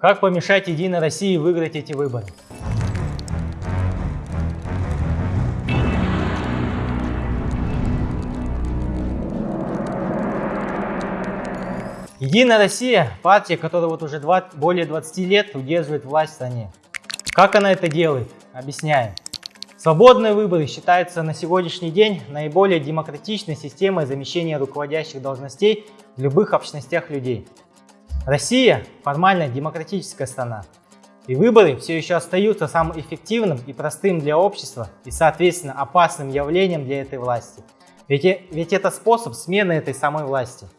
Как помешать Единой России выиграть эти выборы? Единая Россия – партия, которая вот уже 20, более 20 лет удерживает власть в стране. Как она это делает? Объясняем. Свободные выборы считаются на сегодняшний день наиболее демократичной системой замещения руководящих должностей в любых общностях людей. Россия – формально демократическая страна, и выборы все еще остаются самым эффективным и простым для общества и, соответственно, опасным явлением для этой власти. Ведь, ведь это способ смены этой самой власти –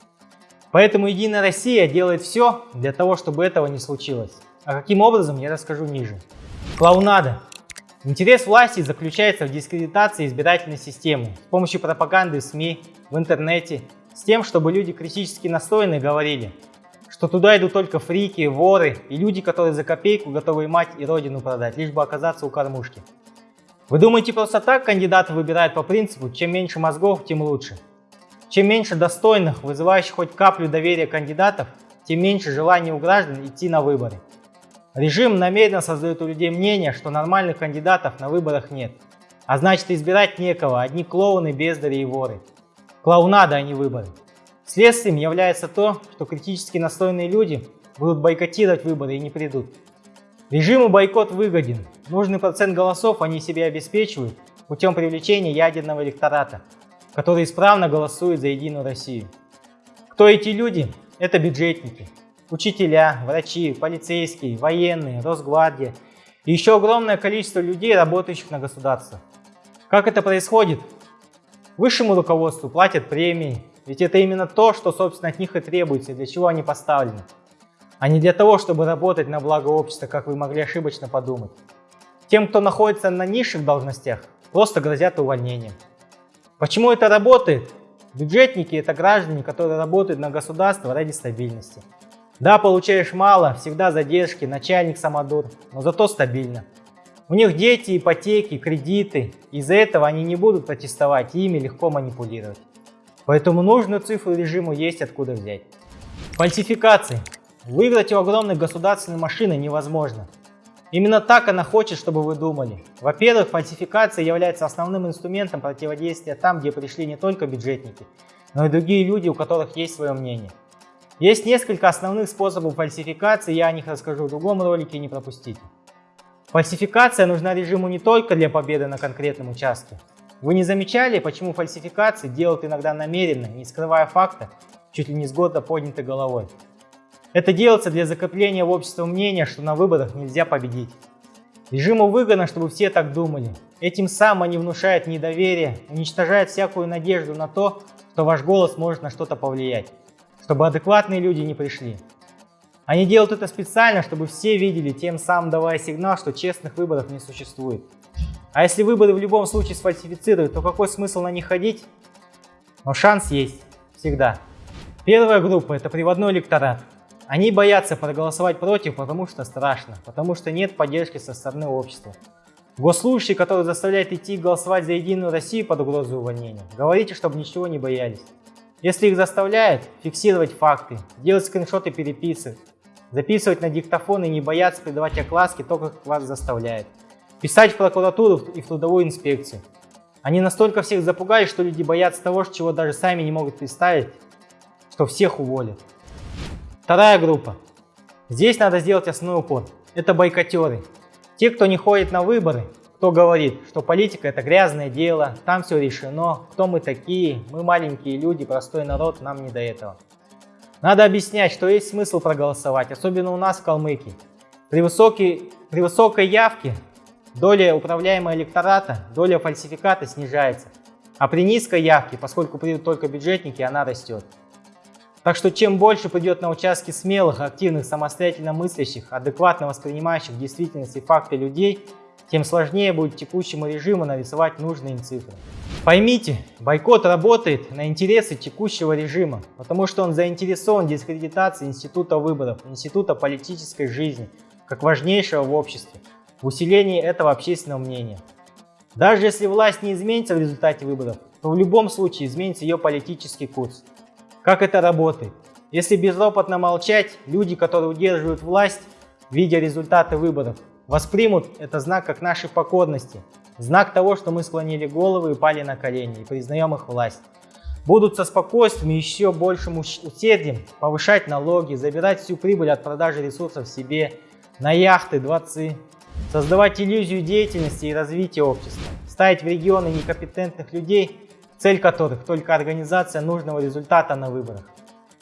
Поэтому Единая Россия делает все для того, чтобы этого не случилось. А каким образом, я расскажу ниже. Клоунада. Интерес власти заключается в дискредитации избирательной системы с помощью пропаганды в СМИ, в интернете, с тем, чтобы люди критически настроенные говорили, что туда идут только фрики, воры и люди, которые за копейку готовы мать и родину продать, лишь бы оказаться у кормушки. Вы думаете, просто так кандидаты выбирают по принципу, чем меньше мозгов, тем лучше? Чем меньше достойных, вызывающих хоть каплю доверия кандидатов, тем меньше желания у граждан идти на выборы. Режим намеренно создает у людей мнение, что нормальных кандидатов на выборах нет. А значит избирать некого, одни клоуны, бездари и воры. Клоунада, а не выборы. Следствием является то, что критически настроенные люди будут бойкотировать выборы и не придут. Режиму бойкот выгоден. Нужный процент голосов они себе обеспечивают путем привлечения ядерного электората – которые исправно голосуют за Единую Россию. Кто эти люди? Это бюджетники, учителя, врачи, полицейские, военные, Росгвардия и еще огромное количество людей, работающих на государство. Как это происходит? Высшему руководству платят премии, ведь это именно то, что собственно от них и требуется, для чего они поставлены, а не для того, чтобы работать на благо общества, как вы могли ошибочно подумать. Тем, кто находится на низших должностях, просто грозят увольнением. Почему это работает? Бюджетники – это граждане, которые работают на государство ради стабильности. Да, получаешь мало, всегда задержки, начальник самодур, но зато стабильно. У них дети, ипотеки, кредиты. Из-за этого они не будут протестовать и ими легко манипулировать. Поэтому нужную цифру режиму есть откуда взять. Фальсификации. Выиграть у огромной государственной машины невозможно. Именно так она хочет, чтобы вы думали. Во-первых, фальсификация является основным инструментом противодействия там, где пришли не только бюджетники, но и другие люди, у которых есть свое мнение. Есть несколько основных способов фальсификации, я о них расскажу в другом ролике, не пропустите. Фальсификация нужна режиму не только для победы на конкретном участке. Вы не замечали, почему фальсификации делают иногда намеренно, не скрывая факта, чуть ли не с года поднятой головой? Это делается для закрепления в обществе мнения, что на выборах нельзя победить. Режиму выгодно, чтобы все так думали. Этим самым они внушают недоверие, уничтожают всякую надежду на то, что ваш голос может на что-то повлиять, чтобы адекватные люди не пришли. Они делают это специально, чтобы все видели, тем самым давая сигнал, что честных выборов не существует. А если выборы в любом случае сфальсифицируют, то какой смысл на них ходить? Но шанс есть. Всегда. Первая группа – это приводной электорат. Они боятся проголосовать против, потому что страшно, потому что нет поддержки со стороны общества. Госслужащие, которые заставляют идти голосовать за Единую Россию под угрозой увольнения, говорите, чтобы ничего не боялись. Если их заставляют, фиксировать факты, делать скриншоты переписок, записывать на диктофон и не бояться придавать окласки только как вас заставляют. Писать в прокуратуру и в трудовую инспекцию. Они настолько всех запугали, что люди боятся того, чего даже сами не могут представить, что всех уволят. Вторая группа. Здесь надо сделать основной упор. Это бойкотеры. Те, кто не ходит на выборы, кто говорит, что политика это грязное дело, там все решено, кто мы такие, мы маленькие люди, простой народ, нам не до этого. Надо объяснять, что есть смысл проголосовать, особенно у нас в Калмыкии. При, высокой, при высокой явке доля управляемого электората, доля фальсификата снижается. А при низкой явке, поскольку придут только бюджетники, она растет. Так что чем больше придет на участки смелых, активных, самостоятельно мыслящих, адекватно воспринимающих действительность и факты людей, тем сложнее будет текущему режиму нарисовать нужные им цифры. Поймите, бойкот работает на интересы текущего режима, потому что он заинтересован в дискредитации института выборов, института политической жизни, как важнейшего в обществе, в усилении этого общественного мнения. Даже если власть не изменится в результате выборов, то в любом случае изменится ее политический курс. Как это работает? Если безропотно молчать, люди, которые удерживают власть, видя результаты выборов, воспримут это знак как нашей покорности, знак того, что мы склонили головы и пали на колени и признаем их власть. Будут со спокойствием и еще большим усердием повышать налоги, забирать всю прибыль от продажи ресурсов себе, на яхты, дворцы, создавать иллюзию деятельности и развития общества, ставить в регионы некомпетентных людей, цель которых только организация нужного результата на выборах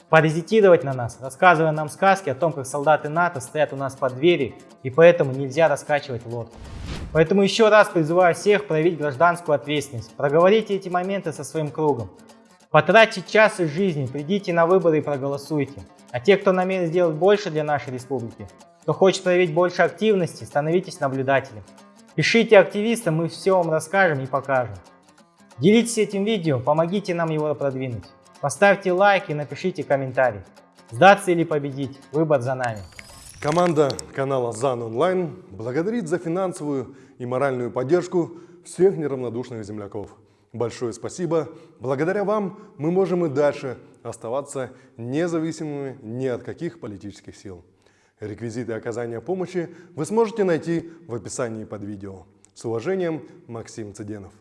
паразитировать на нас, рассказывая нам сказки о том, как солдаты НАТО стоят у нас под дверью, и поэтому нельзя раскачивать лодку. Поэтому еще раз призываю всех проявить гражданскую ответственность, проговорите эти моменты со своим кругом, потратьте час из жизни, придите на выборы и проголосуйте. А те, кто намерен сделать больше для нашей республики, кто хочет проявить больше активности, становитесь наблюдателем. Пишите активистам, мы все вам расскажем и покажем. Делитесь этим видео, помогите нам его продвинуть. Поставьте лайк и напишите комментарий. Сдаться или победить? Выбор за нами. Команда канала ЗАН Онлайн благодарит за финансовую и моральную поддержку всех неравнодушных земляков. Большое спасибо. Благодаря вам мы можем и дальше оставаться независимыми ни от каких политических сил. Реквизиты оказания помощи вы сможете найти в описании под видео. С уважением, Максим Цыденов.